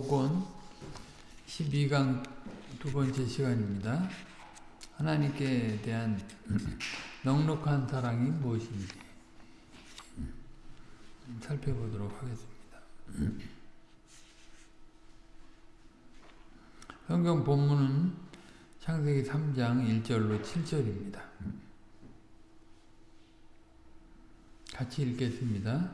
복권 12강 두 번째 시간입니다. 하나님께 대한 넉넉한 사랑이 무엇인지 살펴보도록 하겠습니다. 성경 본문은 창세기 3장 1절로 7절입니다. 같이 읽겠습니다.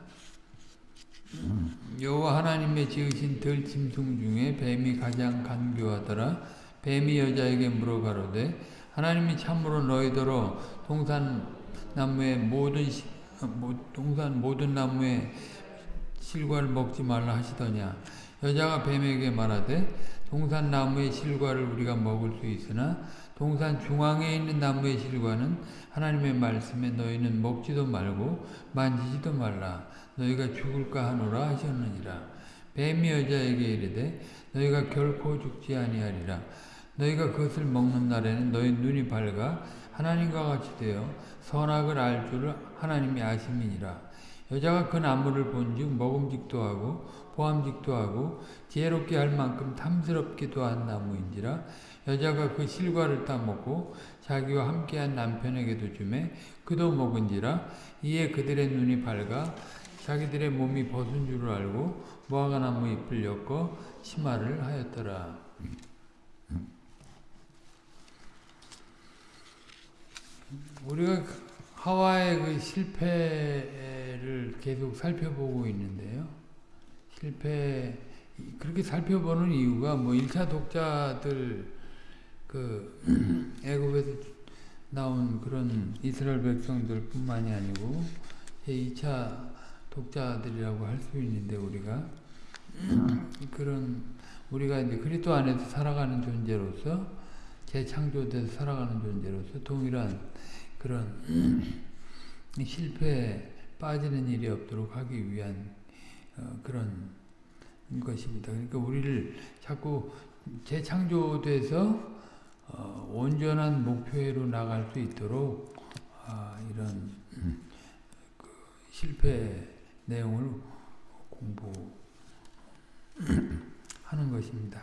여호와 하나님의 지으신 들짐승 중에 뱀이 가장 간교하더라. 뱀이 여자에게 물어가로되 하나님이 참으로 너희더러 동산 나무의 모든 시, 동산 모든 나무의 실과를 먹지 말라 하시더냐. 여자가 뱀에게 말하되 동산 나무의 실과를 우리가 먹을 수 있으나 동산 중앙에 있는 나무의 실과는 하나님의 말씀에 너희는 먹지도 말고 만지지도 말라. 너희가 죽을까 하노라 하셨느니라. 뱀이 여자에게 이르되 너희가 결코 죽지 아니하리라. 너희가 그것을 먹는 날에는 너희 눈이 밝아 하나님과 같이 되어 선악을 알 줄을 하나님이 아심이니라. 여자가 그 나무를 본즉 먹음직도 하고 보암직도 하고 지혜롭게 할 만큼 탐스럽기도 한 나무인지라 여자가 그 실과를 따먹고 자기와 함께한 남편에게도 주매 그도 먹은지라 이에 그들의 눈이 밝아 자기들의 몸이 벗은 줄을 알고 무화과나무 잎을 엮어 치마를 하였더라. 우리가 하와의 그 실패를 계속 살펴보고 있는데요. 실패 그렇게 살펴보는 이유가 뭐 1차 독자들 그 애굽에서 나온 그런 이스라엘 백성들 뿐만이 아니고 제 2차 독자들이라고 할 수 있는데 우리가 그런 우리가 이제 그리스도 안에서 살아가는 존재로서 재창조돼서 살아가는 존재로서 동일한 그런 실패에 빠지는 일이 없도록 하기 위한 어, 그런 것입니다. 그러니까 우리를 자꾸 재창조돼서 어, 온전한 목표로 나갈 수 있도록 아, 이런 그 실패 내용을 공부하는 것입니다.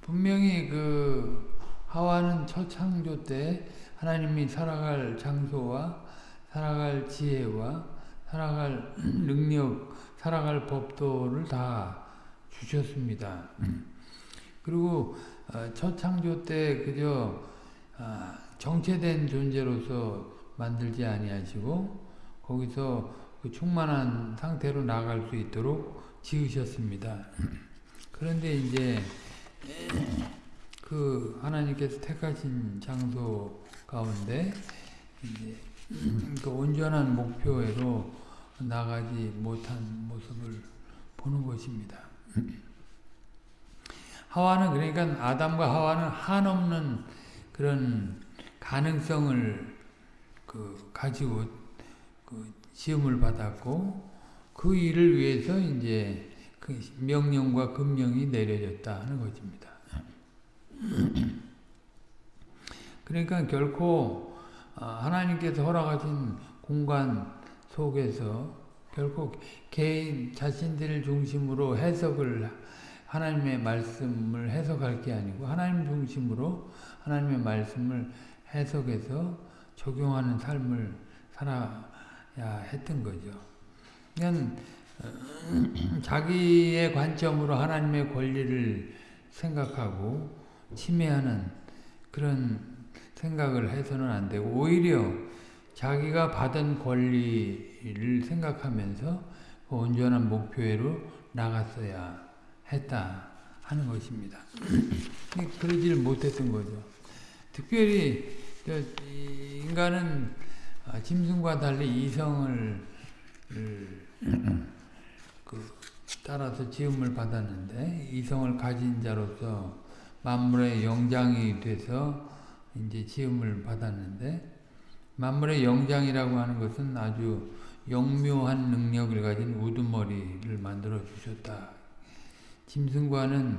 분명히 그 하와는 첫 창조 때 하나님이 살아갈 장소와 살아갈 지혜와 살아갈 능력, 살아갈 법도를 다 주셨습니다. 그리고 첫 창조 때 그저 정체된 존재로서 만들지 아니하시고 거기서 그 충만한 상태로 나갈 수 있도록 지으셨습니다. 그런데 이제 그 하나님께서 택하신 장소 가운데 이제 그 온전한 목표로 나가지 못한 모습을 보는 것입니다. 하와는 그러니까 아담과 하와는 한없는 그런 가능성을 그 가지고 그 시험을 받았고 그 일을 위해서 이제 그 명령과 금령이 내려졌다 하는 것입니다. 그러니까 결코 하나님께서 허락하신 공간 속에서 결코 개인 자신들 중심으로 해석을 하나님의 말씀을 해석할 게 아니고 하나님 중심으로 하나님의 말씀을 해석해서 적용하는 삶을 살아야 했던 거죠. 그냥 자기의 관점으로 하나님의 권리를 생각하고 침해하는 그런 생각을 해서는 안 되고 오히려 자기가 받은 권리를 생각하면서 그 온전한 목표로 나갔어야 했다 하는 것입니다. 그러지를 못했던 거죠. 특별히 인간은 짐승과 달리 이성을 그 따라서 지음을 받았는데 이성을 가진 자로서 만물의 영장이 돼서 이제 지음을 받았는데 만물의 영장이라고 하는 것은 아주 영묘한 능력을 가진 우두머리를 만들어 주셨다. 짐승과는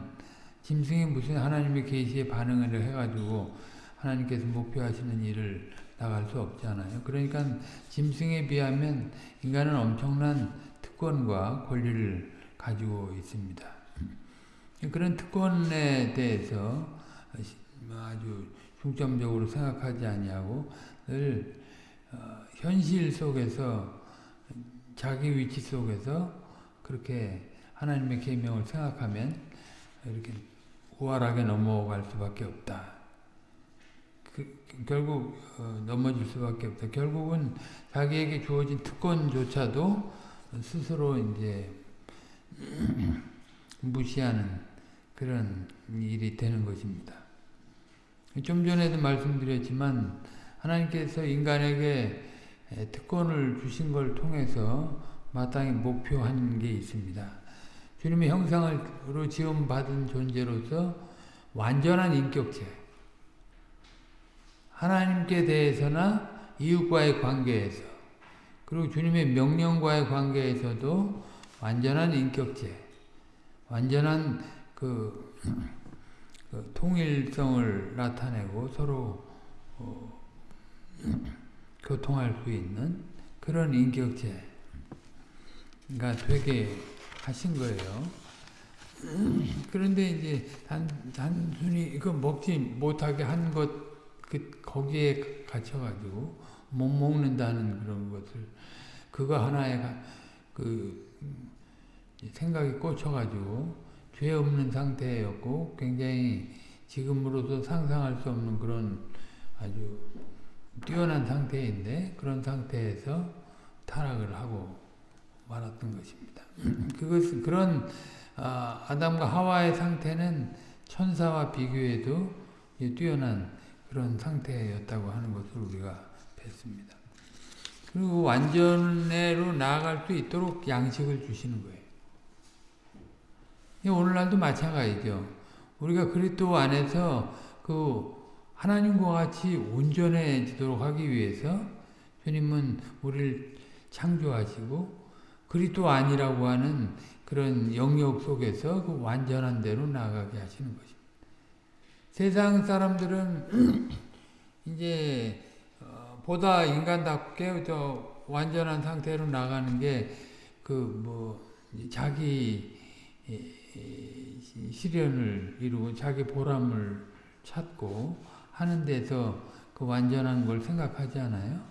짐승이 무슨 하나님의 계시에 반응을 해가지고 하나님께서 목표하시는 일을 나갈 수 없잖아요. 그러니까 짐승에 비하면 인간은 엄청난 특권과 권리를 가지고 있습니다. 그런 특권에 대해서 아주 중점적으로 생각하지 아니하고 늘 어, 현실 속에서 자기 위치 속에서 그렇게 하나님의 계명을 생각하면 이렇게 우월하게 넘어갈 수밖에 없다. 그, 결국 어, 넘어질 수밖에 없다. 결국은 자기에게 주어진 특권조차도 스스로 이제 무시하는 그런 일이 되는 것입니다. 좀 전에도 말씀드렸지만 하나님께서 인간에게 특권을 주신 걸 통해서 마땅히 목표한 게 있습니다. 주님의 형상으로 지음받은 존재로서 완전한 인격체 하나님께 대해서나 이웃과의 관계에서 그리고 주님의 명령과의 관계에서도 완전한 인격체 완전한 그, 그 통일성을 나타내고 서로 어, 교통할 수 있는 그런 인격체가 되게 하신 거예요. 그런데 이제 단, 단순히 이거 먹지 못하게 한 것, 그, 거기에 갇혀가지고 못 먹는다는 그런 것을 그거 하나에 그 생각이 꽂혀가지고 죄 없는 상태였고 굉장히 지금으로서 상상할 수 없는 그런 아주 뛰어난 상태인데 그런 상태에서 타락을 하고 말았던 것입니다. 그것은 그런 아, 아담과 하와의 상태는 천사와 비교해도 뛰어난 그런 상태였다고 하는 것을 우리가 뵀습니다. 그리고 완전해로 나아갈 수 있도록 양식을 주시는 거예요. 오늘날도 마찬가지죠. 우리가 그리스도 안에서 그 하나님과 같이 온전해지도록 하기 위해서 주님은 우리를 창조하시고 그리스도 아니라고 하는 그런 영역 속에서 그 완전한 대로 나가게 하시는 것입니다. 세상 사람들은 이제 어, 보다 인간답게 더 완전한 상태로 나가는 게 그 뭐 자기 실현을 이루고 자기 보람을 찾고 하는 데서 그 완전한 걸 생각하지 않아요?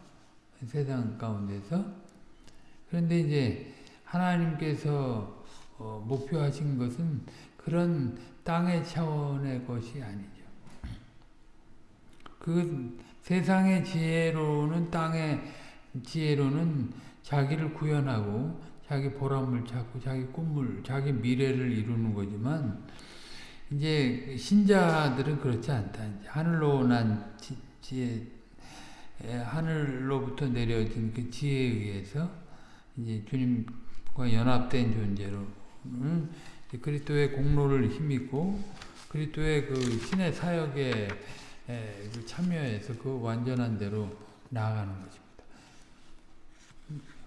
세상 가운데서. 그런데 이제 하나님께서 어, 목표하신 것은 그런 땅의 차원의 것이 아니죠. 그 세상의 지혜로는 땅의 지혜로는 자기를 구현하고 자기 보람을 찾고 자기 꿈을 자기 미래를 이루는 거지만 이제 신자들은 그렇지 않다. 하늘로 난 지, 지혜 하늘로부터 내려진 그 지혜에 의해서 이제 주님과 연합된 존재로 그리스도의 공로를 힘입고 그리스도의 그 신의 사역에 그 참여해서 그 완전한 대로 나아가는 것입니다.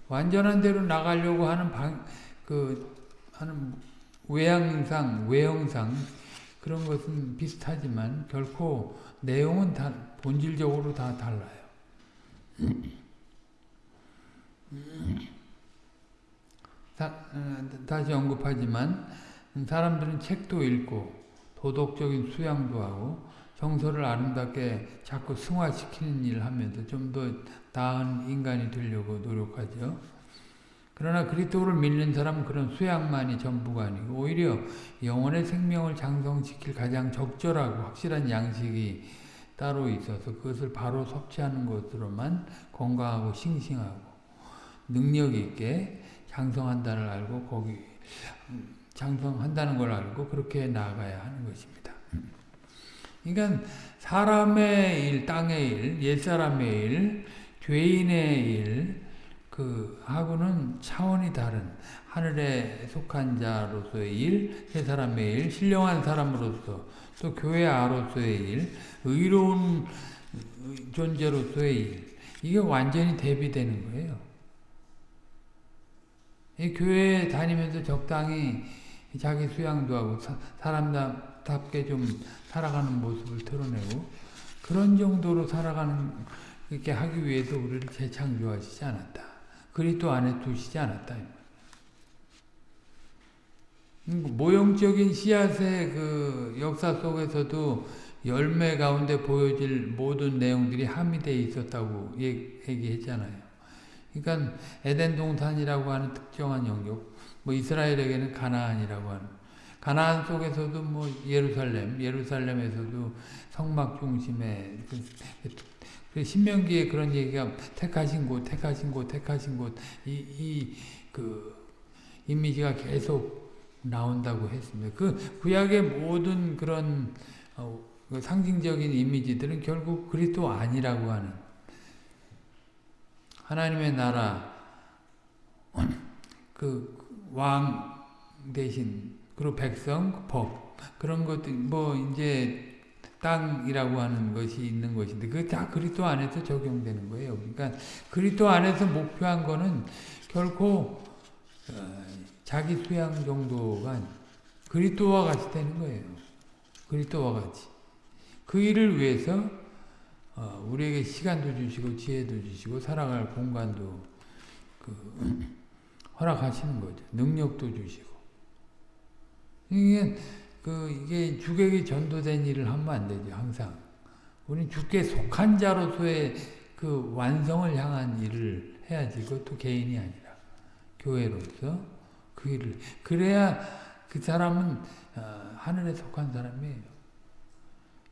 완전한 대로 나가려고 하는 방, 그, 하는 외양상, 외형상, 그런 것은 비슷하지만 결코 내용은 다, 본질적으로 다 달라요. 다, 어, 다시 언급하지만, 사람들은 책도 읽고, 도덕적인 수양도 하고, 정서를 아름답게 자꾸 승화시키는 일을 하면서 좀 더 나은 인간이 되려고 노력하죠. 그러나 그리스도를 믿는 사람은 그런 수양만이 전부가 아니고 오히려 영혼의 생명을 장성시킬 가장 적절하고 확실한 양식이 따로 있어서 그것을 바로 섭취하는 것으로만 건강하고 싱싱하고 능력 있게 장성한다는 알고 거기 장성한다는 걸 알고 그렇게 나아가야 하는 것입니다. 그러니까 사람의 일, 땅의 일, 옛사람의 일, 죄인의 일, 그 하고는 차원이 다른 하늘에 속한 자로서의 일, 세 사람의 일, 신령한 사람으로서 또 교회 아로서의 일, 의로운 존재로서의 일, 이게 완전히 대비되는 거예요. 이 교회 다니면서 적당히 자기 수양도 하고 사람 답게 좀 살아가는 모습을 드러내고 그런 정도로 살아가는 이렇게 하기 위해서 우리를 재창조하시지 않았다. 그리스도 안에 두시지 않았다. 음, 모형적인 씨앗의 그 역사 속에서도 열매 가운데 보여질 모든 내용들이 함의되어 있었다고 얘기했잖아요. 그러니까 에덴 동산이라고 하는 특정한 영역, 뭐 이스라엘에게는 가나안이라고 하는 가나안 속에서도 뭐 예루살렘, 예루살렘에서도 성막 중심의 그, 그 신명기에 그런 얘기가 택하신 곳, 택하신 곳, 택하신 곳, 이, 이, 그, 이미지가 계속 나온다고 했습니다. 그 구약의 모든 그런 어, 그 상징적인 이미지들은 결국 그리스도 아니라고 하는 하나님의 나라 그 왕 대신 그리고 백성 법 그런 것들 뭐 이제 땅이라고 하는 것이 있는 것인데 그게 다 그리스도 안에서 적용되는 거예요. 그러니까 그리스도 안에서 목표한 거는 결코 어, 자기 수양 정도가 그리스도와 같이 되는 거예요. 그리스도와 같이. 그 일을 위해서 어, 우리에게 시간도 주시고 지혜도 주시고 살아갈 공간도 그 허락하시는 거죠. 능력도 주시고. 이게 그 이게 주객이 전도된 일을 하면 안 되죠. 항상 우리는 주께 속한 자로서의 그 완성을 향한 일을 해야지. 그것도 개인이 아니라 교회로서 그 일을 그래야 그 사람은 어, 하늘에 속한 사람이에요.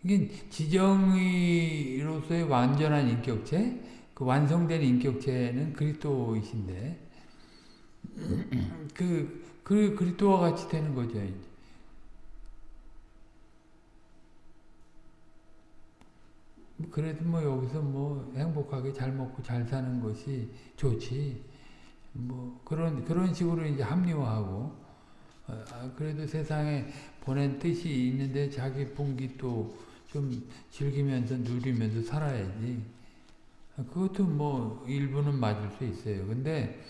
이게 지정의로서의 완전한 인격체, 그 완성된 인격체는 그리스도이신데 그, 그 그리스도와 같이 되는 거죠. 이제. 그래도 뭐 여기서 뭐 행복하게 잘 먹고 잘 사는 것이 좋지. 뭐 그런 그런 식으로 이제 합리화하고 어, 아, 그래도 세상에 보낸 뜻이 있는데 자기 분기 또 좀 즐기면서 누리면서 살아야지. 그것도 뭐 일부는 맞을 수 있어요. 근데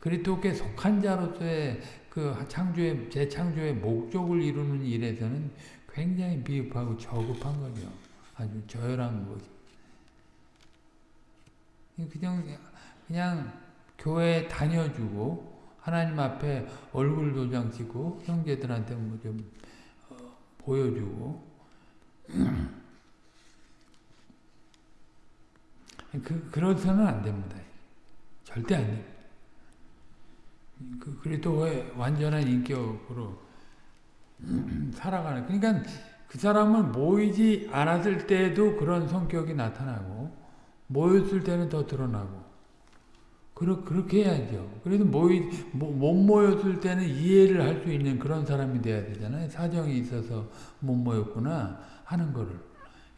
그리스도께 속한 자로서의 그 창조의 재창조의 목적을 이루는 일에서는 굉장히 비읍하고 저급한 거죠. 아주 저열한 거죠. 그냥 그냥 교회 다녀주고 하나님 앞에 얼굴 도장 찍고 형제들한테 뭐좀 어, 보여주고 그, 그러서는 안 됩니다. 절대 안 됩니다. 그, 그리스도의 완전한 인격으로 살아가는. 그러니까 그 사람은 모이지 않았을 때도 그런 성격이 나타나고, 모였을 때는 더 드러나고, 그러, 그렇게 해야죠. 그래도 모이, 못 모였을 때는 이해를 할 수 있는 그런 사람이 돼야 되잖아요. 사정이 있어서 못 모였구나. 하는 거를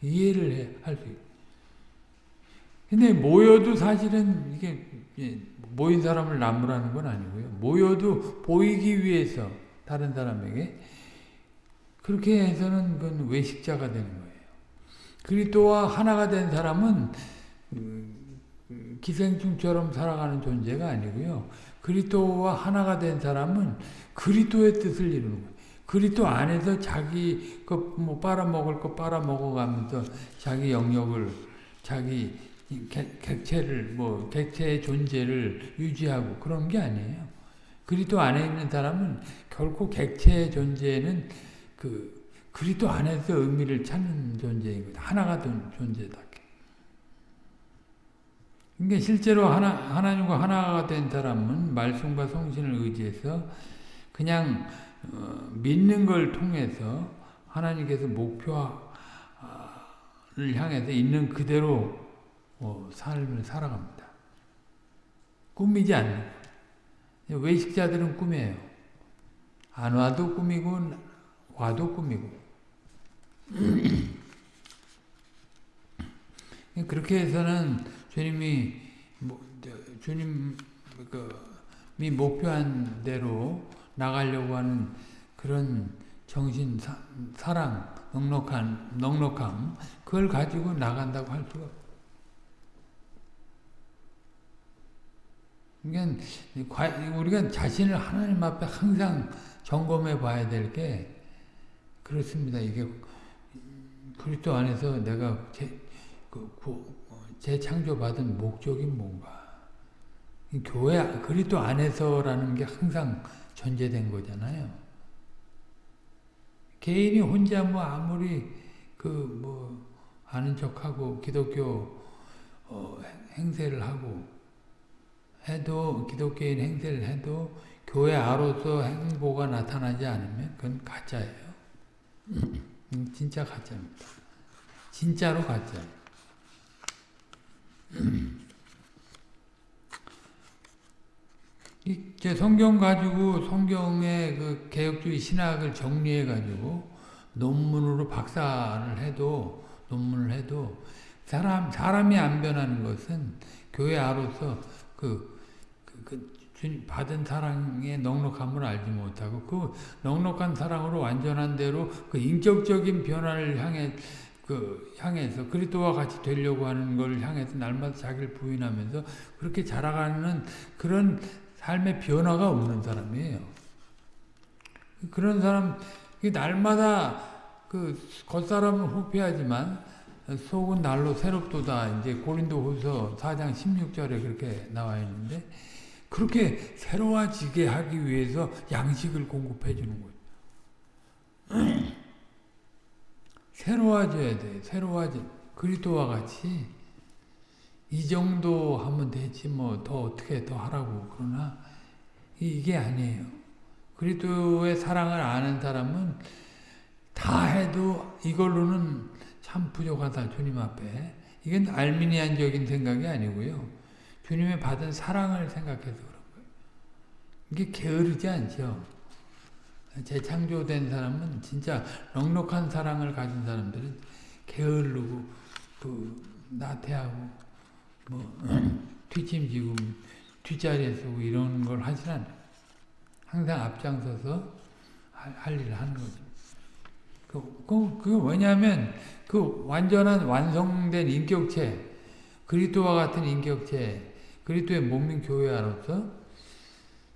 이해를 할 수 있고. 근데 모여도 사실은 이게 모인 사람을 나무라는 건 아니고요. 모여도 보이기 위해서 다른 사람에게 그렇게 해서는 그건 외식자가 되는 거예요. 그리스도와 하나가 된 사람은 음, 기생충처럼 살아가는 존재가 아니고요. 그리스도와 하나가 된 사람은 그리스도의 뜻을 이루는 거예요. 그리스도 안에서 자기 거뭐 빨아먹을 거 빨아먹어가면서 자기 영역을 자기 객체를 뭐 객체의 존재를 유지하고 그런 게 아니에요. 그리스도 안에 있는 사람은 결코 객체의 존재는 그 그리스도 안에서 의미를 찾는 존재인 거다. 하나가 된 존재다. 그러니까 실제로 하나, 하나님과 하나가 된 사람은 말씀과 성신을 의지해서 그냥 어, 믿는 걸 통해서 하나님께서 목표를 향해서 있는 그대로 어, 삶을 살아갑니다. 꿈이지 않는 외식자들은 꿈이에요. 안 와도 꿈이고 와도 꿈이고. 그렇게 해서는 주님이 주님이 목표한 대로 나가려고 하는 그런 정신, 사, 사랑, 넉넉한, 넉넉함, 그걸 가지고 나간다고 할 수가 그러니까 우리가 자신을 하나님 앞에 항상 점검해 봐야 될게 그렇습니다. 이게 그리스도 안에서 내가 제, 그, 재창조받은 목적이 뭔가. 교회 그리스도 안에서라는 게 항상 전제된 거잖아요. 개인이 혼자 뭐 아무리 그 뭐 아는 척하고 기독교 어, 행세를 하고 해도 기독교인 행세를 해도 교회 아로서 행보가 나타나지 않으면 그건 가짜예요. 음, 진짜 가짜입니다. 진짜로 가짜예요. 이 성경 가지고 성경의 그 개혁주의 신학을 정리해 가지고 논문으로 박사를 해도 논문을 해도 사람 사람이 안 변하는 것은 교회 아로서 그, 그, 그 받은 사랑의 넉넉함을 알지 못하고 그 넉넉한 사랑으로 완전한 대로 그 인격적인 변화를 향해 그 향해서 그리스도와 같이 되려고 하는 걸 향해서 날마다 자기를 부인하면서 그렇게 자라가는 그런 삶의 변화가 없는 사람이에요. 그런 사람 날마다 그 겉사람은 후피하지만 속은 날로 새롭도다. 이제 고린도후서 4장 16절에 그렇게 나와 있는데 그렇게 새로워지게 하기 위해서 양식을 공급해 주는 거예요. 새로워져야 돼. 새로워져. 그리스도와 같이 이 정도 하면 되지 뭐 더 어떻게 더 하라고 그러나 이게 아니에요. 그리스도의 사랑을 아는 사람은 다 해도 이걸로는 참 부족하다 주님 앞에 이건 알미니안적인 생각이 아니고요. 주님의 받은 사랑을 생각해서 그런 거예요. 이게 게으르지 않죠. 재창조된 사람은 진짜 넉넉한 사랑을 가진 사람들은 게으르고 그 나태하고 뭐 뒷짐지고 뒷자리에 서고 이런 걸 하진 않아요. 항상 앞장서서 할, 할 일을 하는 거죠. 그, 그, 그 왜냐하면 그 완전한 완성된 인격체, 그리스도와 같은 인격체, 그리스도의 몸인 교회로서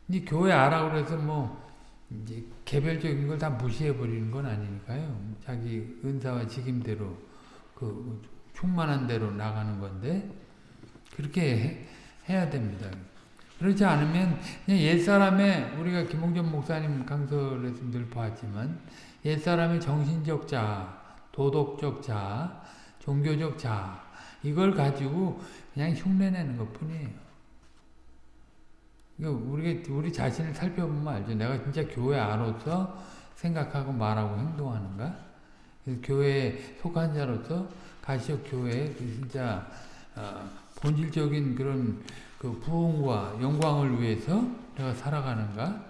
이 교회 아라 그래서 뭐 이제 개별적인 걸 다 무시해 버리는 건 아니니까요. 자기 은사와 직임대로 그 충만한 대로 나가는 건데 그렇게 해, 야 됩니다. 그렇지 않으면 옛사람의 우리가 김홍전 목사님 강설에서 늘 봤지만 옛사람의 정신적 자, 도덕적 자, 종교적 자 이걸 가지고 그냥 흉내내는 것 뿐이에요. 우리가 우리 자신을 살펴보면 알죠. 내가 진짜 교회 안로서 생각하고 말하고 행동하는가? 교회에 속한 자로서 가시적 교회에 그 진짜 어, 본질적인 그런 그 부흥과 영광을 위해서 내가 살아가는가?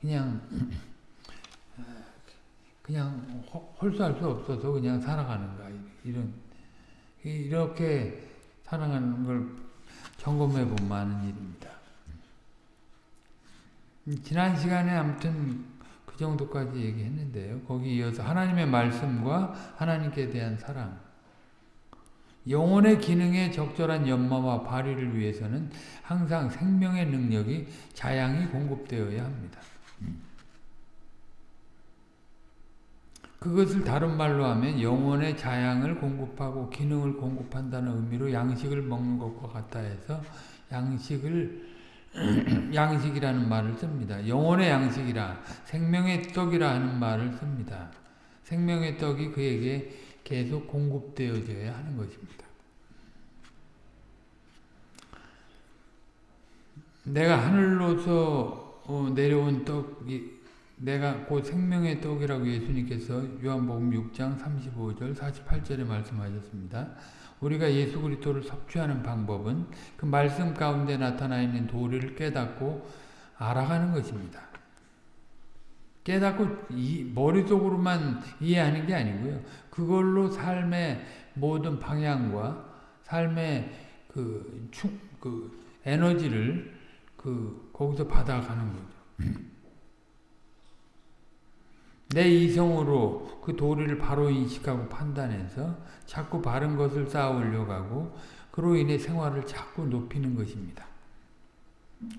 그냥 그냥 홀수할 수 없어서 그냥 살아가는가 이런 이렇게 살아가는 걸 점검해 본 많은 일입니다. 지난 시간에 아무튼 그 정도까지 얘기했는데요. 거기 이어서 하나님의 말씀과 하나님께 대한 사랑 영혼의 기능에 적절한 연마와 발휘를 위해서는 항상 생명의 능력이 자양이 공급되어야 합니다. 그것을 다른 말로 하면 영혼의 자양을 공급하고 기능을 공급한다는 의미로 양식을 먹는 것과 같다 해서 양식을 양식이라는 말을 씁니다. 영혼의 양식이라 생명의 떡이라 하는 말을 씁니다. 생명의 떡이 그에게 계속 공급되어져야 하는 것입니다. 내가 하늘로서 어, 내려온 떡이 내가 곧 생명의 떡이라고 예수님께서 요한복음 6장 35절 48절에 말씀하셨습니다. 우리가 예수 그리스도를 섭취하는 방법은 그 말씀 가운데 나타나 있는 도리를 깨닫고 알아가는 것입니다. 깨닫고 이, 머릿속으로만 이해하는 게 아니고요. 그걸로 삶의 모든 방향과 삶의 그, 충, 그 에너지를 그 거기서 받아가는 거죠. 내 이성으로 그 도리를 바로 인식하고 판단해서 자꾸 바른 것을 쌓으려고 하고 그로 인해 생활을 자꾸 높이는 것입니다.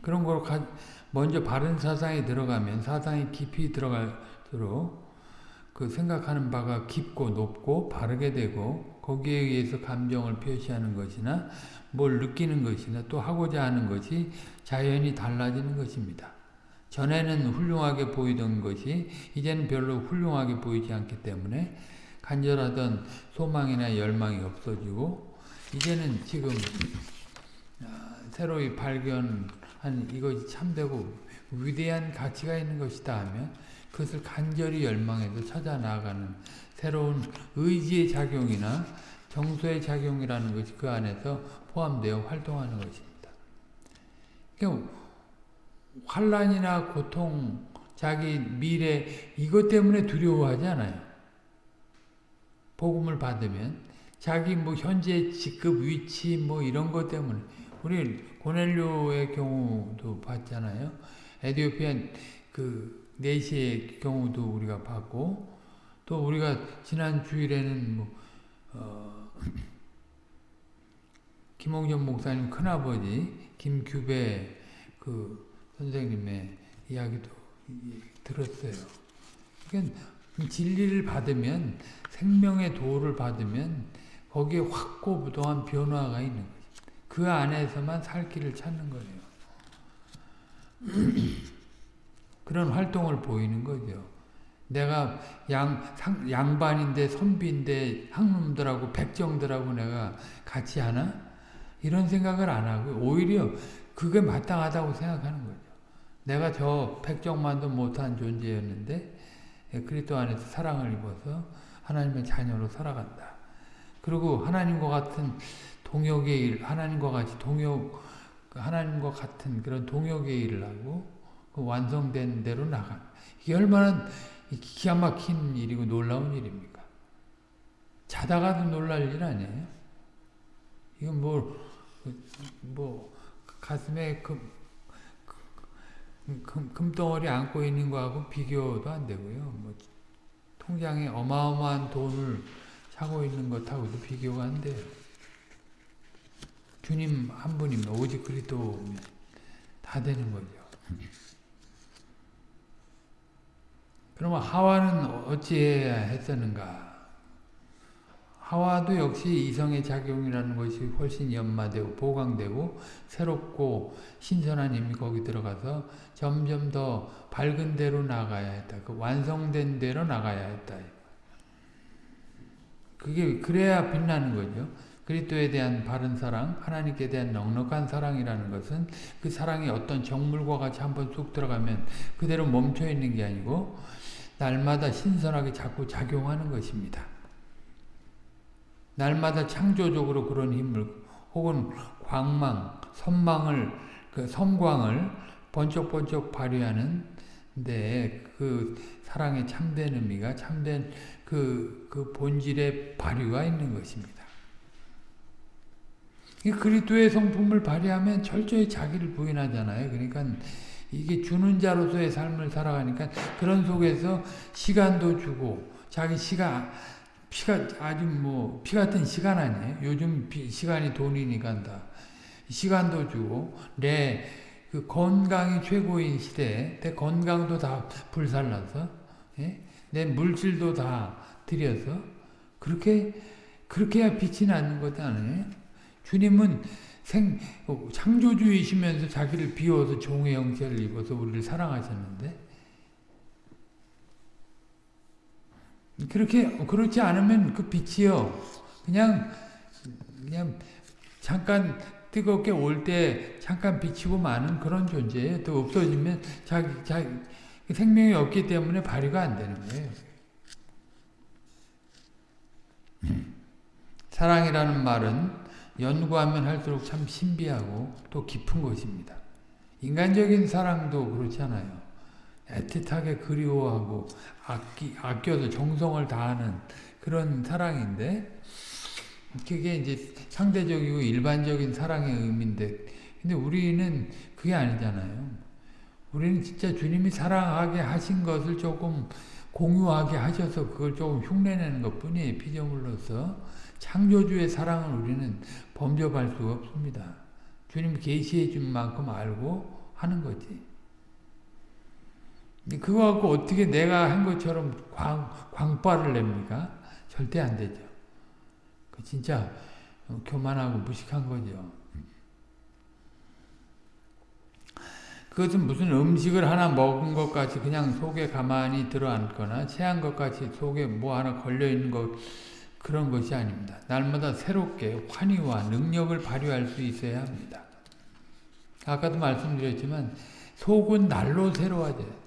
그런 걸 먼저 바른 사상에 들어가면 사상이 깊이 들어갈수록 그 생각하는 바가 깊고 높고 바르게 되고 거기에 의해서 감정을 표시하는 것이나 뭘 느끼는 것이나 또 하고자 하는 것이 자연히 달라지는 것입니다. 전에는 훌륭하게 보이던 것이 이제는 별로 훌륭하게 보이지 않기 때문에 간절하던 소망이나 열망이 없어지고 이제는 지금 아, 새로이 발견한 이것이 참되고 위대한 가치가 있는 것이다 하면 그것을 간절히 열망해서 찾아 나가는 새로운 의지의 작용이나 정서의 작용이라는 것이 그 안에서 포함되어 활동하는 것입니다. 그러니까 환란이나 고통, 자기 미래 이것 때문에 두려워하지 않아요. 복음을 받으면 자기 뭐 현재 직급 위치 뭐 이런 것 때문에 우리 고넬료의 경우도 봤잖아요. 에디오피안 그 내시의 경우도 우리가 봤고 또 우리가 지난 주일에는 뭐 어, 김홍전 목사님 큰아버지 김규배 그 선생님의 이야기도 들었어요. 그러니까 진리를 받으면 생명의 도를 받으면 거기에 확고부동한 변화가 있는 거죠. 그 안에서만 살 길을 찾는 거예요. 그런 활동을 보이는 거죠. 내가 양, 상, 양반인데 선비인데 항놈들하고 백정들하고 내가 같이 하나? 이런 생각을 안 하고 오히려 그게 마땅하다고 생각하는 거죠. 내가 저 백정만도 못한 존재였는데 그리스도 안에서 사랑을 입어서 하나님의 자녀로 살아간다. 그리고 하나님과 같은 동역의 일, 하나님과 같이 동역, 하나님과 같은 그런 동역의 일을 하고 그 완성된 대로 나가. 이게 얼마나 기가 막힌 일이고 놀라운 일입니까? 자다가도 놀랄 일 아니에요? 이건 뭐, 뭐, 가슴에 금, 금, 금덩어리 안고 있는 거하고 비교도 안 되고요. 뭐, 통장에 어마어마한 돈을 차고 있는 것하고도 비교가 안 돼요. 주님 한 분이면 오직 그리스도면 다 되는 거죠. 그러면 하와는 어찌해야 했었는가? 하와도 역시 이성의 작용이라는 것이 훨씬 연마되고 보강되고 새롭고 신선한 힘이 거기 들어가서 점점 더 밝은 대로 나가야 했다. 그 완성된 대로 나가야 했다. 그게 그래야 빛나는 거죠. 그리스도에 대한 바른 사랑, 하나님께 대한 넉넉한 사랑이라는 것은 그 사랑이 어떤 정물과 같이 한번 쑥 들어가면 그대로 멈춰 있는 게 아니고 날마다 신선하게 자꾸 작용하는 것입니다. 날마다 창조적으로 그런 힘을 혹은 광망, 선망을 그 섬광을 번쩍번쩍 발휘하는 데그 사랑의 참된 의미가 참된 그, 그 본질의 발휘가 있는 것입니다. 그리스도의 성품을 발휘하면 철저히 자기를 부인하잖아요. 그러니까 이게 주는 자로서의 삶을 살아가니까 그런 속에서 시간도 주고 자기 시간 피가 아주 뭐 피 같은 시간 아니에요. 요즘 피, 시간이 돈이니까 다 시간도 주고 내 그 건강이 최고인 시대에 내 건강도 다 불살라서 예? 내 물질도 다 들여서 그렇게 그렇게 해야 빛이 나는 것 아니에요. 주님은 생, 창조주이시면서 자기를 비워서 종의 형체를 입어서 우리를 사랑하셨는데 그렇게 그렇지 않으면 그 빛이요 그냥 그냥 잠깐 뜨겁게 올 때 잠깐 비치고 마는 그런 존재예요. 또 없어지면 자기 자기 생명이 없기 때문에 발휘가 안 되는 거예요. 사랑이라는 말은 연구하면 할수록 참 신비하고 또 깊은 것입니다. 인간적인 사랑도 그렇잖아요. 애틋하게 그리워하고 아끼, 아껴서 정성을 다하는 그런 사랑인데 그게 이제 상대적이고 일반적인 사랑의 의미인데 근데 우리는 그게 아니잖아요. 우리는 진짜 주님이 사랑하게 하신 것을 조금 공유하게 하셔서 그걸 조금 흉내내는 것 뿐이에요. 피조물로서. 창조주의 사랑을 우리는 범접할 수가 없습니다. 주님 계시해 준 만큼 알고 하는 거지. 그거 갖고 어떻게 내가 한 것처럼 광, 광발을 냅니까? 절대 안 되죠. 그 진짜 교만하고 무식한 거죠. 그것은 무슨 음식을 하나 먹은 것 같이 그냥 속에 가만히 들어앉거나 체한 것 같이 속에 뭐 하나 걸려있는 것 그런 것이 아닙니다. 날마다 새롭게 환희와 능력을 발휘할 수 있어야 합니다. 아까도 말씀드렸지만 속은 날로 새로워져요.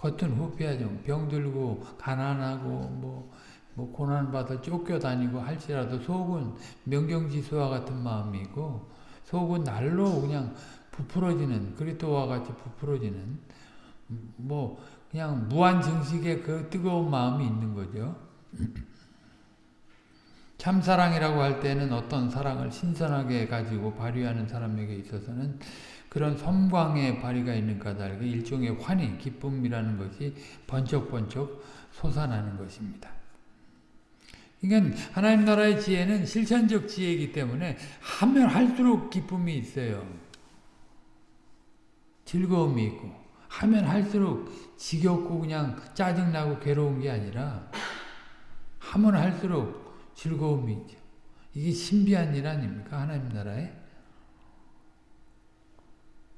겉은 후피하죠. 병들고 가난하고 뭐, 뭐 고난받아 쫓겨다니고 할지라도 속은 명경지수와 같은 마음이고 속은 날로 그냥 부풀어지는 그리스도와 같이 부풀어지는 뭐 그냥 무한 증식의 그 뜨거운 마음이 있는 거죠. 참사랑이라고 할 때는 어떤 사랑을 신선하게 가지고 발휘하는 사람에게 있어서는 그런 섬광의 발휘가 있는 까닭에 일종의 환희, 기쁨이라는 것이 번쩍번쩍 솟아나는 것입니다. 그러니까 하나님 나라의 지혜는 실천적 지혜이기 때문에 하면 할수록 기쁨이 있어요. 즐거움이 있고 하면 할수록 지겹고 그냥 짜증나고 괴로운 게 아니라 하면 할수록 즐거움이 있죠. 이게 신비한 일 아닙니까? 하나님 나라에.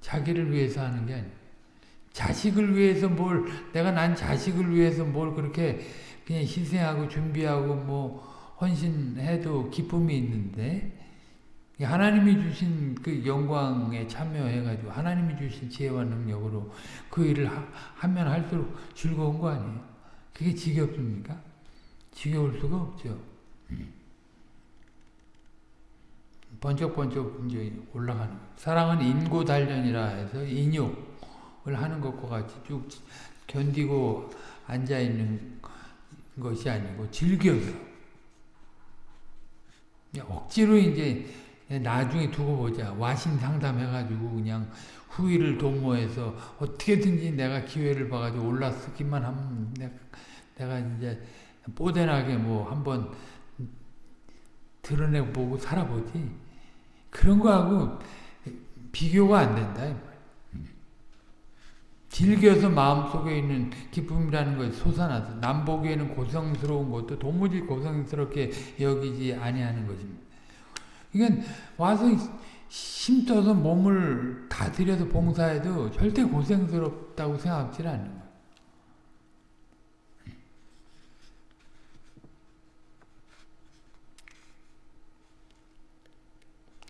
자기를 위해서 하는 게 아니에요. 자식을 위해서 뭘 내가 난 자식을 위해서 뭘 그렇게 그냥 희생하고 준비하고 뭐 헌신해도 기쁨이 있는데 하나님이 주신 그 영광에 참여해가지고 하나님이 주신 지혜와 능력으로 그 일을 하, 면 할수록 즐거운 거 아니에요? 그게 지겹습니까? 지겨울 수가 없죠. 번쩍번쩍 이제 올라가는 거예요. 사랑은 인고 단련이라 해서 인욕을 하는 것과 같이 쭉 견디고 앉아 있는 것이 아니고 즐겨서 억지로 이제 나중에 두고 보자. 와신 상담해가지고 그냥 후위를 도모해서 어떻게든지 내가 기회를 봐가지고 올라서기만 하면 내가 이제 뽀대나게 뭐 한번 드러내보고 살아보지. 그런 거하고 비교가 안 된다. 즐겨서 마음속에 있는 기쁨이라는 것이 솟아나서 남 보기에는 고성스러운 것도 도무지 고성스럽게 여기지 아니하는 것입니다. 이건 와서 힘써서 몸을 다 들여서 봉사해도 절대 고생스럽다고 생각하지 않는 거예요.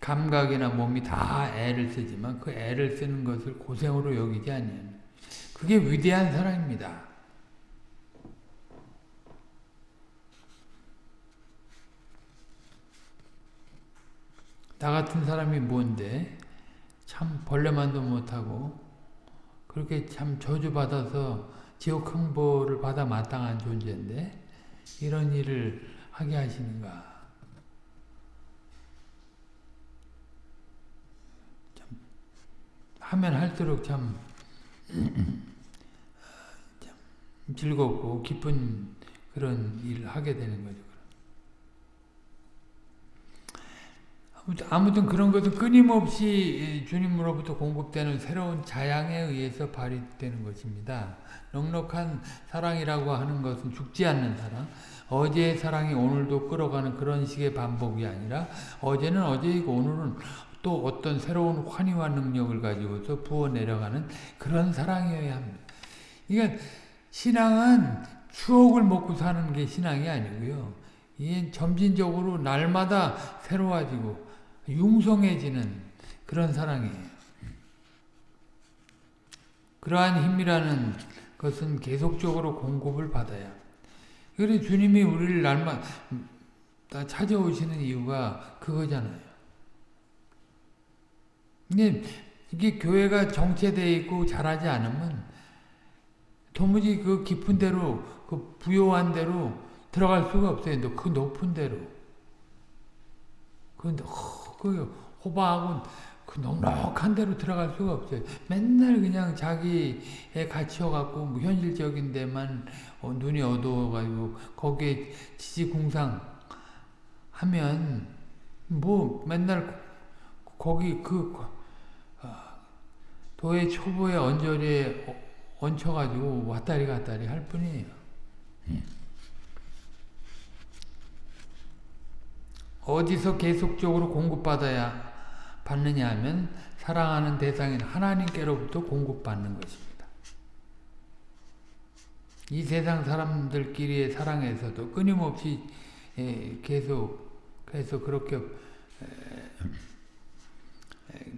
감각이나 몸이 다 애를 쓰지만 그 애를 쓰는 것을 고생으로 여기지 아니에요. 그게 위대한 사랑입니다. 나 같은 사람이 뭔데 참 벌레만도 못하고 그렇게 참 저주받아서 지옥 흥보를 받아 마땅한 존재인데 이런 일을 하게 하시는가 참 하면 할수록 참, 참 즐겁고 기쁜 그런 일을 하게 되는 거죠. 아무튼 그런 것은 끊임없이 주님으로부터 공급되는 새로운 자양에 의해서 발휘되는 것입니다. 넉넉한 사랑이라고 하는 것은 죽지 않는 사랑, 어제의 사랑이 오늘도 끌어가는 그런 식의 반복이 아니라 어제는 어제이고 오늘은 또 어떤 새로운 환희와 능력을 가지고서 부어 내려가는 그런 사랑이어야 합니다. 그러니까 신앙은 추억을 먹고 사는 게 신앙이 아니고요. 이게 점진적으로 날마다 새로워지고 융성해지는 그런 사랑이에요. 그러한 힘이라는 것은 계속적으로 공급을 받아야. 그래 주님이 우리를 날마다 찾아오시는 이유가 그거잖아요. 근데 이게 교회가 정체되어 있고 잘하지 않으면 도무지 그 깊은 대로 그 부요한 대로 들어갈 수가 없어요. 그 높은 대로. 그런데 그 호박은 그 넉넉한 데로 들어갈 수가 없어요. 맨날 그냥 자기에 갇혀갖고 뭐 현실적인 데만 어, 눈이 어두워가지고 거기에 지지공상 하면 뭐 맨날 거기 그 어, 도의 초보의 언저리에 얹혀가지고 왔다리 갔다리 할 뿐이에요. 음. 어디서 계속적으로 공급받아야 받느냐 하면 사랑하는 대상인 하나님께로부터 공급받는 것입니다. 이 세상 사람들끼리의 사랑에서도 끊임없이 계속해서 그렇게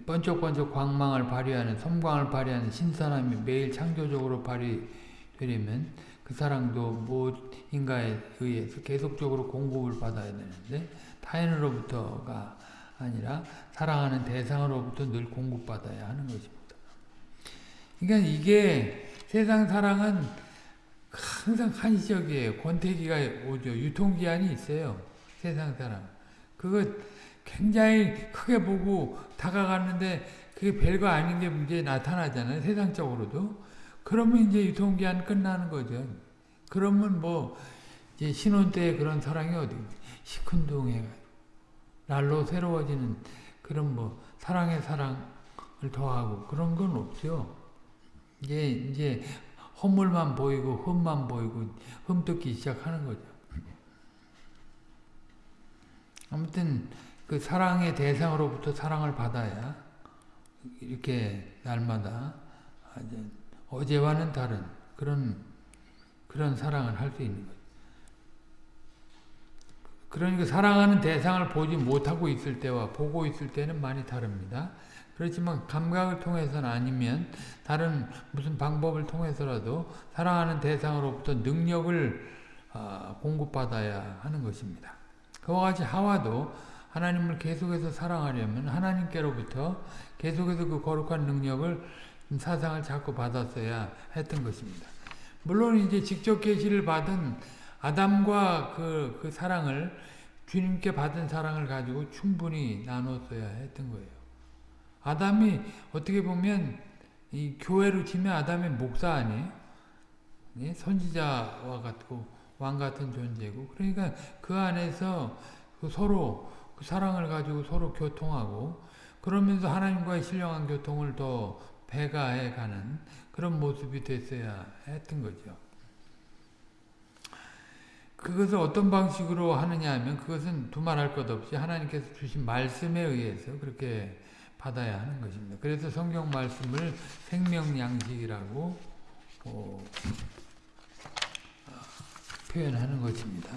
번쩍번쩍 광망을 발휘하는 섬광을 발휘하는 신선함이 매일 창조적으로 발휘되려면 그 사랑도 무엇인가에 의해서 계속적으로 공급을 받아야 되는데 타인으로부터가 아니라 사랑하는 대상으로부터 늘 공급받아야 하는 것입니다. 그러니까 이게 세상 사랑은 항상 한시적이에요. 권태기가 오죠. 유통기한이 있어요. 세상 사랑. 그거 굉장히 크게 보고 다가갔는데 그게 별거 아닌 게 문제 나타나잖아요. 세상적으로도. 그러면 이제 유통기한 끝나는 거죠. 그러면 뭐 이제 신혼 때 그런 사랑이 어디 시큰둥해 날로 새로워지는 그런 뭐 사랑의 사랑을 더하고 그런 건 없죠. 이제 이제 허물만 보이고 흠만 보이고 흠뜯기 시작하는 거죠. 아무튼 그 사랑의 대상으로부터 사랑을 받아야 이렇게 날마다 어제와는 다른 그런 그런 사랑을 할 수 있는 거죠. 그러니까 사랑하는 대상을 보지 못하고 있을 때와 보고 있을 때는 많이 다릅니다. 그렇지만 감각을 통해서는 아니면 다른 무슨 방법을 통해서라도 사랑하는 대상으로부터 능력을 어, 공급받아야 하는 것입니다. 그와 같이 하와도 하나님을 계속해서 사랑하려면 하나님께로부터 계속해서 그 거룩한 능력을 사상을 자꾸 받았어야 했던 것입니다. 물론 이제 직접 계시를 받은 아담과 그, 그 사랑을 주님께 받은 사랑을 가지고 충분히 나눴어야 했던 거예요. 아담이 어떻게 보면 이 교회로 치면 아담의 목사 아니에요? 예? 선지자와 같고 왕 같은 존재고 그러니까 그 안에서 그 서로 그 사랑을 가지고 서로 교통하고 그러면서 하나님과의 신령한 교통을 더 배가해 가는 그런 모습이 됐어야 했던 거죠. 그것을 어떤 방식으로 하느냐 하면 그것은 두말할 것 없이 하나님께서 주신 말씀에 의해서 그렇게 받아야 하는 것입니다. 그래서 성경 말씀을 생명양식이라고 어, 표현하는 것입니다.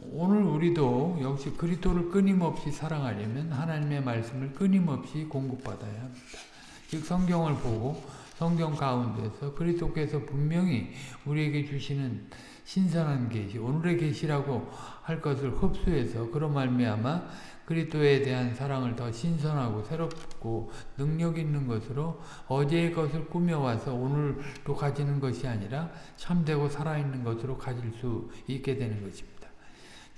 오늘 우리도 역시 그리스도를 끊임없이 사랑하려면 하나님의 말씀을 끊임없이 공급받아야 합니다. 즉 성경을 보고 성경 가운데서 그리스도께서 분명히 우리에게 주시는 신선한 계시, 오늘의 계시라고 할 것을 흡수해서 그런 말미암아 그리스도에 대한 사랑을 더 신선하고 새롭고 능력 있는 것으로 어제의 것을 꾸며와서 오늘도 가지는 것이 아니라 참되고 살아있는 것으로 가질 수 있게 되는 것입니다.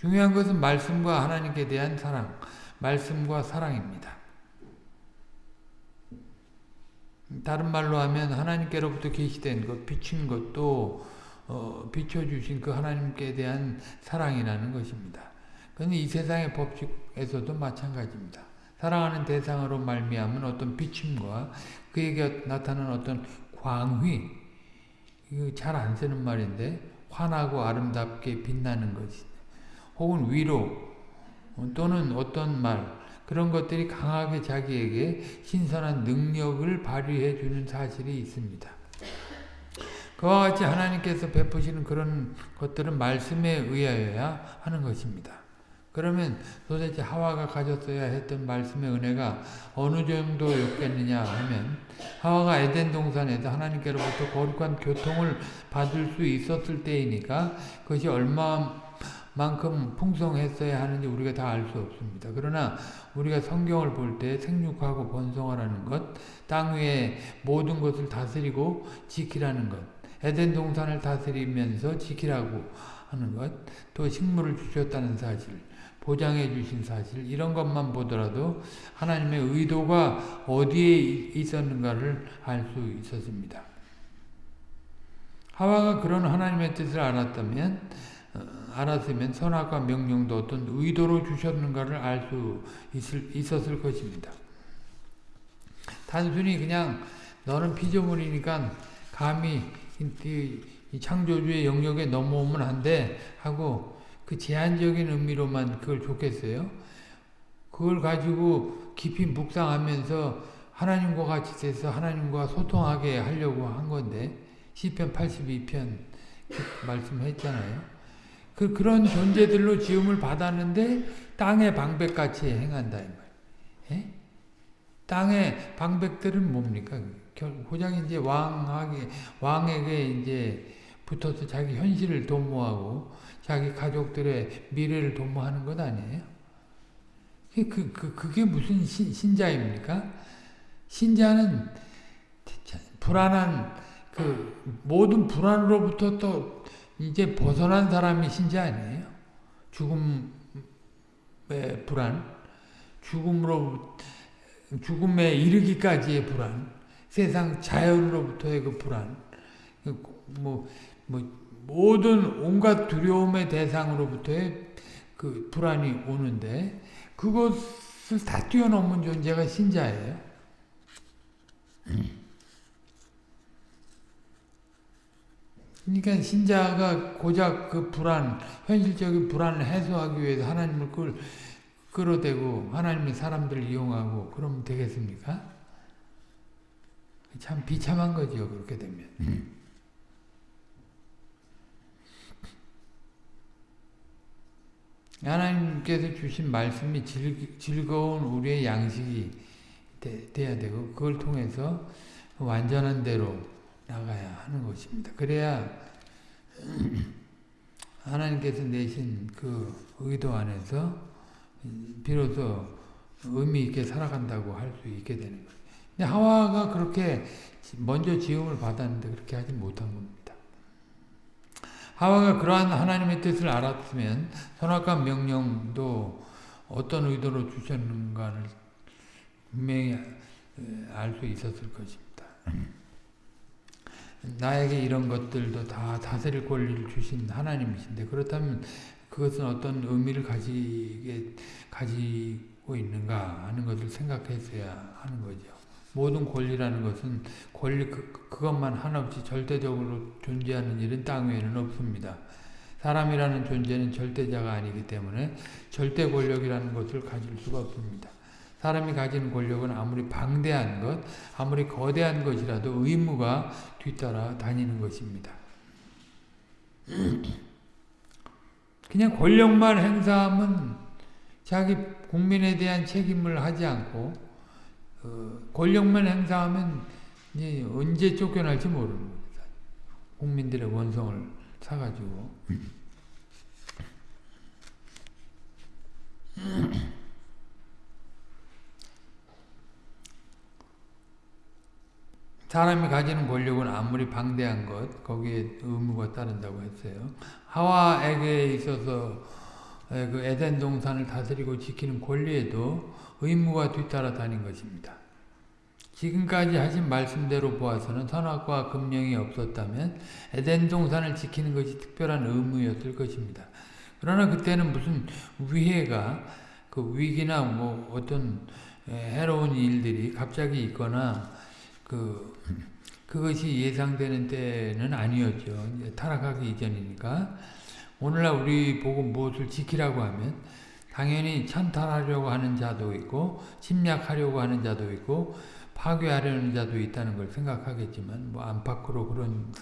중요한 것은 말씀과 하나님께 대한 사랑, 말씀과 사랑입니다. 다른 말로 하면 하나님께로부터 계시된 것, 비춘 것도 어, 비춰주신 그 하나님께 대한 사랑이라는 것입니다. 그런데 이 세상의 법칙에서도 마찬가지입니다. 사랑하는 대상으로 말미암은 어떤 비침과 그에게 나타나는 어떤 광휘, 이거 잘 안 쓰는 말인데 환하고 아름답게 빛나는 것이 혹은 위로 또는 어떤 말 그런 것들이 강하게 자기에게 신선한 능력을 발휘해 주는 사실이 있습니다. 그와 같이 하나님께서 베푸시는 그런 것들은 말씀에 의하여야 하는 것입니다. 그러면 도대체 하와가 가졌어야 했던 말씀의 은혜가 어느 정도였겠느냐 하면 하와가 에덴 동산에서 하나님께로부터 거룩한 교통을 받을 수 있었을 때이니까 그것이 얼마 만큼 풍성했어야 하는지 우리가 다 알 수 없습니다. 그러나 우리가 성경을 볼 때 생육하고 번성하라는 것, 땅 위에 모든 것을 다스리고 지키라는 것, 에덴 동산을 다스리면서 지키라고 하는 것, 또 식물을 주셨다는 사실, 보장해 주신 사실 이런 것만 보더라도 하나님의 의도가 어디에 있었는가를 알 수 있었습니다. 하와가 그런 하나님의 뜻을 알았다면 어, 알았으면 선악과 명령도 어떤 의도로 주셨는가를 알 수 있었을 것입니다. 단순히 그냥 너는 피조물이니까 감히 이 창조주의 영역에 넘어오면 안 돼 하고 그 제한적인 의미로만 그걸 좋겠어요? 그걸 가지고 깊이 묵상하면서 하나님과 같이 돼서 하나님과 소통하게 하려고 한 건데 시편 82편 말씀했잖아요. 그 그런 존재들로 지음을 받았는데 땅의 방백같이 행한다 이 말. 예? 땅의 방백들은 뭡니까? 고작 이제 왕에게 왕에게 이제 붙어서 자기 현실을 도모하고 자기 가족들의 미래를 도모하는 것 아니에요? 그, 그, 그, 그게 무슨 신, 신자입니까? 신자는 불안한 그 모든 불안으로부터 또 이제 벗어난 사람이 신자 아니에요? 죽음의 불안, 죽음으로 죽음에 이르기까지의 불안, 세상 자연으로부터의 그 불안, 뭐, 뭐 모든 온갖 두려움의 대상으로부터의 그 불안이 오는데 그것을 다 뛰어넘은 존재가 신자예요. 그러니까 신자가 고작 그 불안, 현실적인 불안을 해소하기 위해서 하나님을 그걸 끌어대고 하나님의 사람들을 이용하고 그러면 되겠습니까? 참 비참한 거죠. 그렇게 되면. 하나님께서 주신 말씀이 즐, 거운 우리의 양식이 되, 돼야 되고 그걸 통해서 완전한 대로 나가야 하는 것입니다. 그래야 하나님께서 내신 그 의도 안에서 비로소 의미 있게 살아간다고 할 수 있게 되는 거예요. 근데 하와가 그렇게 먼저 지음을 받았는데 그렇게 하지 못한 겁니다. 하와가 그러한 하나님의 뜻을 알았으면 선악과 명령도 어떤 의도로 주셨는가를 분명히 알 수 있었을 것입니다. 나에게 이런 것들도 다 다스릴 권리를 주신 하나님이신데 그렇다면 그것은 어떤 의미를 가지게 가지고 있는가 하는 것을 생각했어야 하는 거죠. 모든 권리라는 것은 권리 그, 그것만 한없이 절대적으로 존재하는 일은 땅 위에는 없습니다. 사람이라는 존재는 절대자가 아니기 때문에 절대 권력이라는 것을 가질 수가 없습니다. 사람이 가진 권력은 아무리 방대한 것, 아무리 거대한 것이라도 의무가 뒤따라 다니는 것입니다. 그냥 권력만 행사하면 자기 국민에 대한 책임을 하지 않고 어, 권력만 행사하면 이제 언제 쫓겨날지 모르는 겁니다. 국민들의 원성을 사가지고 사람이 가지는 권력은 아무리 방대한 것, 거기에 의무가 따른다고 했어요. 하와에게 있어서 그 에덴 동산을 다스리고 지키는 권리에도 의무가 뒤따라 다닌 것입니다. 지금까지 하신 말씀대로 보아서는 선악과 금령이 없었다면 에덴 동산을 지키는 것이 특별한 의무였을 것입니다. 그러나 그때는 무슨 위해가 그 위기나 뭐 어떤 해로운 일들이 갑자기 있거나 그 그것이 예상되는 때는 아니었죠. 타락하기 이전이니까. 오늘날 우리 보고 무엇을 지키라고 하면 당연히 찬탈하려고 하는 자도 있고 침략하려고 하는 자도 있고 파괴하려는 자도 있다는 걸 생각하겠지만 뭐 안팎으로 그런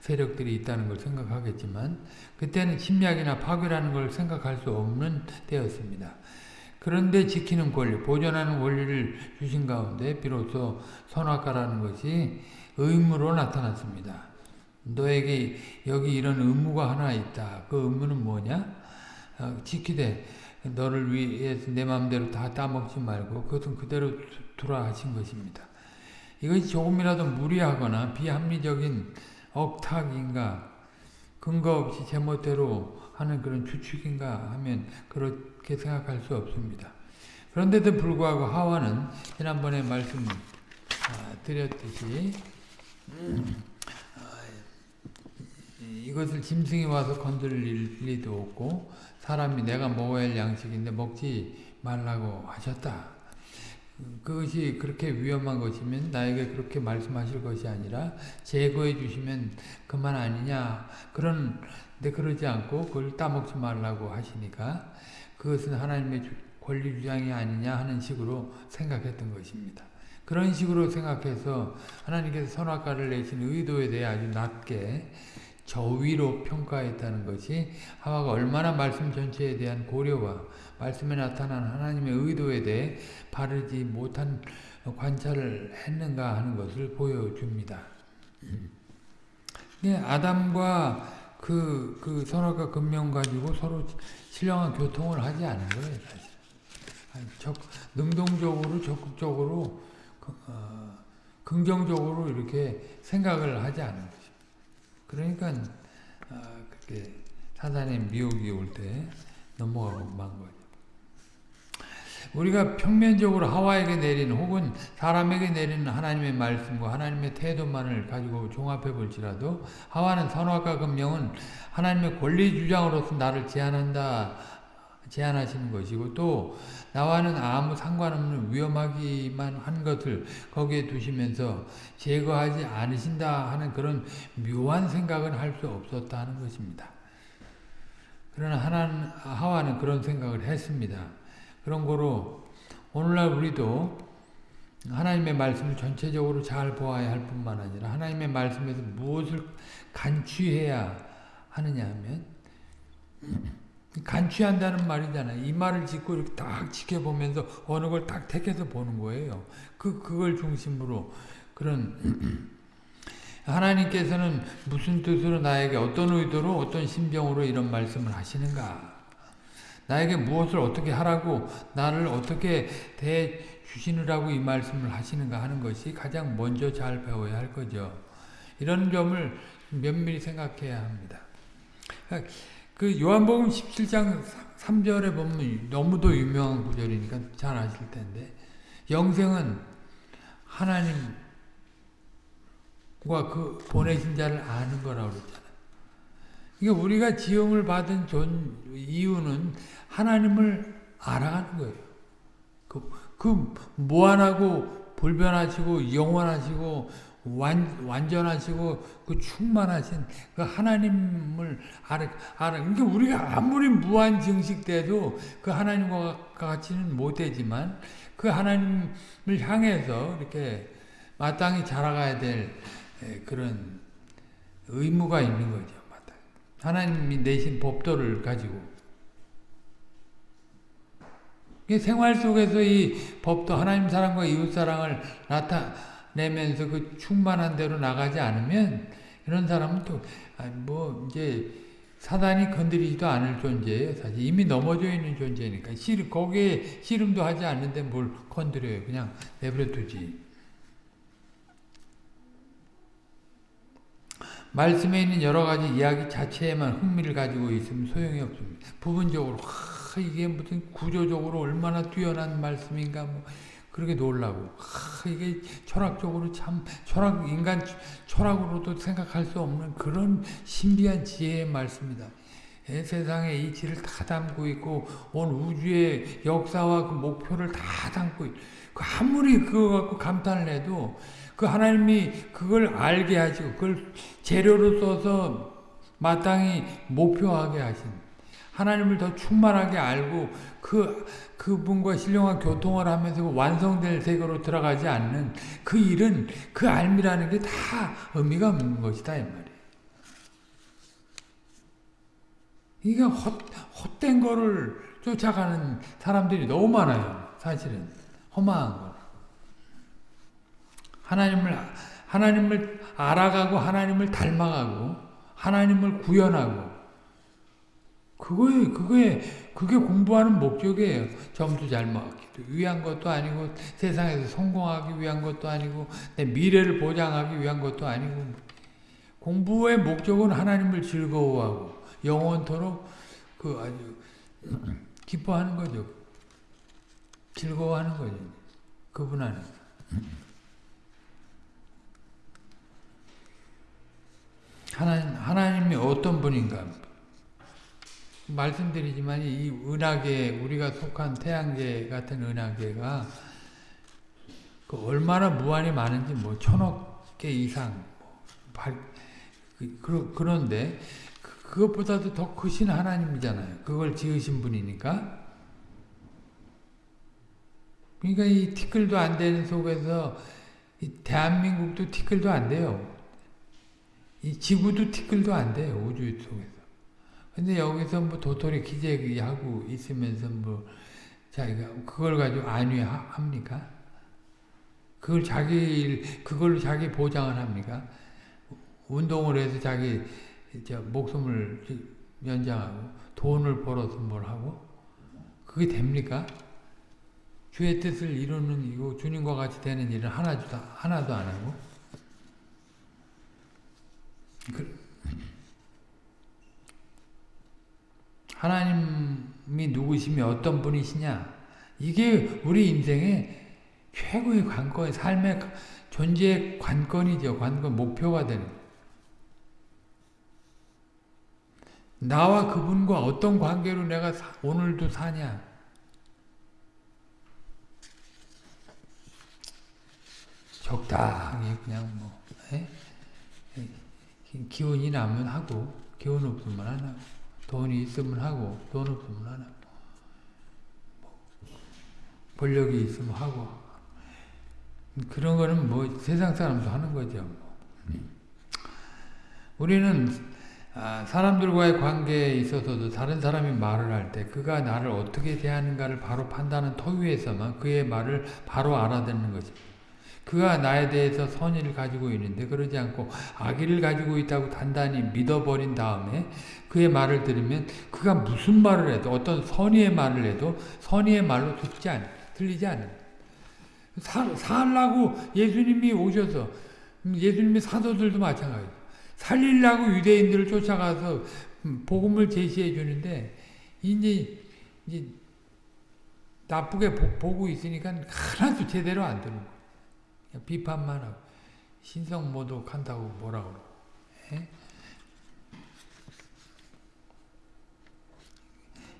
세력들이 있다는 걸 생각하겠지만 그때는 침략이나 파괴라는 걸 생각할 수 없는 때였습니다. 그런데 지키는 권리, 보존하는 권리를 주신 가운데 비로소 선악과라는 것이 의무로 나타났습니다. 너에게 여기 이런 의무가 하나 있다. 그 의무는 뭐냐? 어, 지키되 너를 위해서 내 마음대로 다 따먹지 말고 그것은 그대로 두라 하신 것입니다. 이것이 조금이라도 무리하거나 비합리적인 억탁인가 근거 없이 제멋대로 하는 그런 추측인가 하면 그렇 게 생각할 수 없습니다. 그런데도 불구하고 하와는 지난번에 말씀 아, 드렸듯이 이것을 짐승이 와서 건드릴 리도 없고 사람이 내가 먹어야 할 양식인데 먹지 말라고 하셨다. 그것이 그렇게 위험한 것이면 나에게 그렇게 말씀하실 것이 아니라 제거해 주시면 그만 아니냐. 그런데 그러지 않고 그걸 따먹지 말라고 하시니까 그것은 하나님의 권리 주장이 아니냐 하는 식으로 생각했던 것입니다. 그런 식으로 생각해서 하나님께서 선악과를 내신 의도에 대해 아주 낮게 저위로 평가했다는 것이 하와가 얼마나 말씀 전체에 대한 고려와 말씀에 나타난 하나님의 의도에 대해 바르지 못한 관찰을 했는가 하는 것을 보여줍니다. 네, 아담과 그, 그 선악과 금령 가지고 서로 신령한 교통을 하지 않은 거예요, 사실. 적, 능동적으로, 적극적으로, 어, 긍정적으로 이렇게 생각을 하지 않은 거죠. 그러니까, 어, 그게 사단의 미혹이 올 때 넘어가고 만 거죠. 우리가 평면적으로 하와에게 내린 혹은 사람에게 내리는 하나님의 말씀과 하나님의 태도만을 가지고 종합해 볼지라도 하와는 선악과 금령은 하나님의 권리 주장으로서 나를 제한한다 제한하시는 것이고 또 나와는 아무 상관없는 위험하기만 한 것을 거기에 두시면서 제거하지 않으신다 하는 그런 묘한 생각은 할 수 없었다 하는 것입니다. 그러나 하나는, 하와는 그런 생각을 했습니다. 그런 거로 오늘날 우리도 하나님의 말씀을 전체적으로 잘 보아야 할 뿐만 아니라 하나님의 말씀에서 무엇을 간취해야 하느냐 하면 간취한다는 말이잖아요. 이 말을 짓고 이렇게 딱 지켜보면서 어느 걸 딱 택해서 보는 거예요. 그, 그걸 중심으로 그런 하나님께서는 무슨 뜻으로 나에게 어떤 의도로 어떤 심정으로 이런 말씀을 하시는가 나에게 무엇을 어떻게 하라고 나를 어떻게 대 주시느라고 이 말씀을 하시는가 하는 것이 가장 먼저 잘 배워야 할 거죠. 이런 점을 면밀히 생각해야 합니다. 그 요한복음 17장 3절에 보면 너무도 유명한 구절이니까 잘 아실 텐데 영생은 하나님과 그 보내신 자를 아는 거라고 그랬잖아요. 그러니까 우리가 지음을 받은 존 이유는 하나님을 알아가는 거예요. 그, 그 무한하고 불변하시고 영원하시고 완, 완전하시고 그 충만하신 그 하나님을 알아, 알아. 그러니까 우리가 아무리 무한 증식돼도 그 하나님과 같이는 못되지만 그 하나님을 향해서 이렇게 마땅히 자라가야 될 그런 의무가 있는 거죠. 하나님이 내신 법도를 가지고 생활 속에서 이 법도 하나님 사랑과 이웃 사랑을 나타내면서 그 충만한 대로 나가지 않으면 이런 사람은 또뭐 이제 사단이 건드리지도 않을 존재예요. 사실 이미 넘어져 있는 존재니까 씨 거기에 씨름도 하지 않는데 뭘 건드려요. 그냥 내버려 두지. 말씀에 있는 여러 가지 이야기 자체에만 흥미를 가지고 있으면 소용이 없습니다. 부분적으로 하, 이게 무슨 구조적으로 얼마나 뛰어난 말씀인가 뭐 그렇게 놀라고 하, 이게 철학적으로 참 철학 인간 철학으로도 생각할 수 없는 그런 신비한 지혜의 말씀이다. 예, 세상의 이치를 다 담고 있고 온 우주의 역사와 그 목표를 다 담고 있. 그 아무리 그거 갖고 감탄을 해도 그 하나님이 그걸 알게 하시고 그걸 재료로 써서 마땅히 목표하게 하신 하나님을 더 충만하게 알고 그 그분과 신령한 교통을 하면서 완성될 세계로 들어가지 않는 그 일은 그 알미라는 게 다 의미가 없는 것이다 이 말이에요. 이게 헛, 헛된 거를 쫓아가는 사람들이 너무 많아요. 사실은 허망한 거. 하나님을 하나님을 알아가고 하나님을 닮아가고 하나님을 구현하고 그거에 그거에 그게 공부하는 목적이에요. 점수 잘 먹기 위한 것도 아니고 세상에서 성공하기 위한 것도 아니고 내 미래를 보장하기 위한 것도 아니고 공부의 목적은 하나님을 즐거워하고 영원토록 그 아주 기뻐하는 거죠. 즐거워하는 거죠. 그분 안에. 하나님, 하나님이 어떤 분인가? 말씀드리지만 이 은하계, 우리가 속한 태양계 같은 은하계가 그 얼마나 무한히 많은지 뭐 천억 개 이상 뭐 발, 그, 그런데 그, 그것보다도 더 크신 하나님이잖아요. 그걸 지으신 분이니까. 그러니까 이 티끌도 안 되는 속에서 이 대한민국도 티끌도 안 돼요. 이 지구도 티끌도 안 돼요. 우주 속에서. 근데 여기서 뭐 도토리 기재하고 있으면서 뭐 자기가 그걸 가지고 안위합니까? 그걸 자기 그걸로 자기 보장을 합니까? 운동을 해서 자기 저 목숨을 연장하고 돈을 벌어서 뭘 하고 그게 됩니까? 주의 뜻을 이루는 이고 주님과 같이 되는 일은 하나도 하나도 안 하고 그, 하나님이 누구시며 어떤 분이시냐 이게 우리 인생의 최고의 관건, 삶의 존재의 관건이죠. 관건, 목표가 되는 나와 그분과 어떤 관계로 내가 사, 오늘도 사냐 적당히 그냥 뭐 에? 기운이 나면 하고 기운 없으면 안 하고 돈이 있으면 하고 돈 없으면 안 하고 뭐 권력이 있으면 하고 그런 거는 뭐 세상 사람도 하는 거죠. 뭐. 우리는 아, 사람들과의 관계에 있어서도 다른 사람이 말을 할 때 그가 나를 어떻게 대하는가를 바로 판단하는 터위에서만 그의 말을 바로 알아듣는 것입니다. 그가 나에 대해서 선의를 가지고 있는데 그러지 않고 악의를 가지고 있다고 단단히 믿어버린 다음에 그의 말을 들으면 그가 무슨 말을 해도 어떤 선의의 말을 해도 선의의 말로 듣지 않, 들리지 않는 사, 살라고 예수님이 오셔서 예수님의 사도들도 마찬가지예요. 살리려고 유대인들을 쫓아가서 복음을 제시해 주는데 이제 이제 나쁘게 보, 고 있으니까 하나도 제대로 안 되는 거예요. 비판만 하고 신성 모독한다고 뭐라 그러고 예?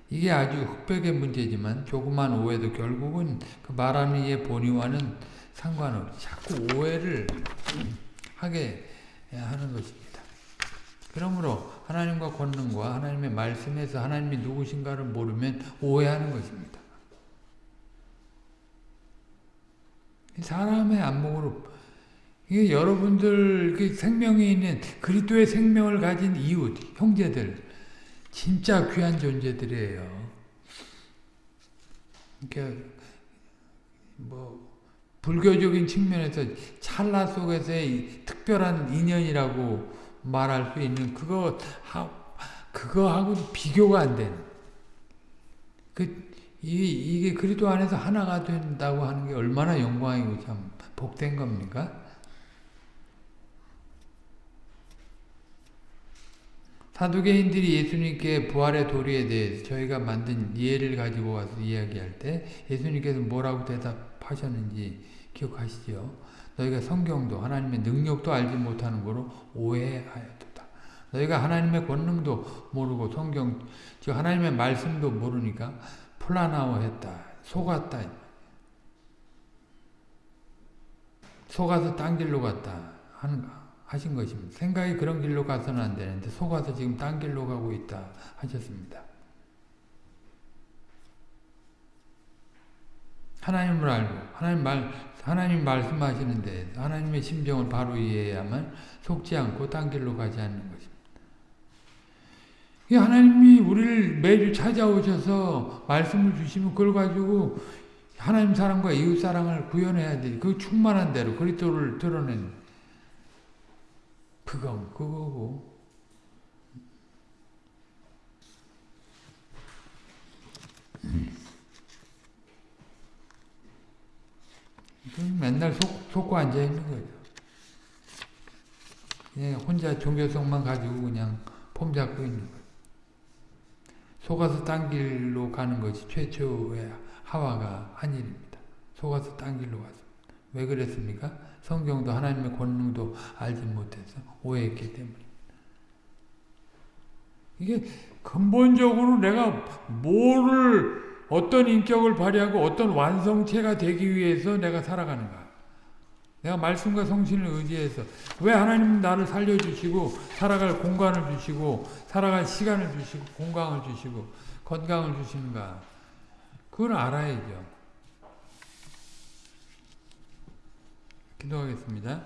이게 아주 흑백의 문제지만 조그만 오해도 결국은 그 말하는 이의 본의와는 상관없이 자꾸 오해를 하게 하는 것입니다. 그러므로 하나님과 권능과 하나님의 말씀에서 하나님이 누구신가를 모르면 오해하는 것입니다. 사람의 안목으로 이게 여러분들 그 생명이 있는 그리스도의 생명을 가진 이웃, 형제들 진짜 귀한 존재들이에요. 그러니까 뭐 불교적인 측면에서 찰나 속에서의 특별한 인연이라고 말할 수 있는 그거 하, 그거하고 비교가 안 되는 그 이, 이게 그리스도 안에서 하나가 된다고 하는 게 얼마나 영광이고 참 복된 겁니까? 사두개인들이 예수님께 부활의 도리에 대해서 저희가 만든 예를 가지고 와서 이야기할 때 예수님께서 뭐라고 대답하셨는지 기억하시죠? 너희가 성경도 하나님의 능력도 알지 못하는 거로 오해하였다. 너희가 하나님의 권능도 모르고 성경, 즉 하나님의 말씀도 모르니까 플라나워했다. 속았다. 속아서 딴 길로 갔다. 하는, 하신 것입니다. 생각이 그런 길로 가서는 안 되는데 속아서 지금 딴 길로 가고 있다. 하셨습니다. 하나님을 알고 하나님 말 하나님 말씀하시는데 하나님의 심정을 바로 이해해야만 속지 않고 딴 길로 가지 않는 것입니다. 하나님이 우리를 매주 찾아오셔서 말씀을 주시면 그걸 가지고 하나님 사랑과 이웃 사랑을 구현해야 돼. 그 충만한 대로 그리스도를 드러낸 그거 그거고. 맨날 속, 속고 앉아 있는 거죠. 그냥 혼자 종교성만 가지고 그냥 폼 잡고 있는 거예요. 속아서 딴 길로 가는 것이 최초의 하와가 한 일입니다. 속아서 딴 길로 가서. 왜 그랬습니까? 성경도 하나님의 권능도 알지 못해서 오해했기 때문에. 이게 근본적으로 내가 뭐를 어떤 인격을 발휘하고 어떤 완성체가 되기 위해서 내가 살아가는가. 내가 말씀과 성신을 의지해서 왜 하나님은 나를 살려주시고 살아갈 공간을 주시고 살아갈 시간을 주시고 공간을 주시고 건강을 주시는가 그걸 알아야죠. 기도하겠습니다.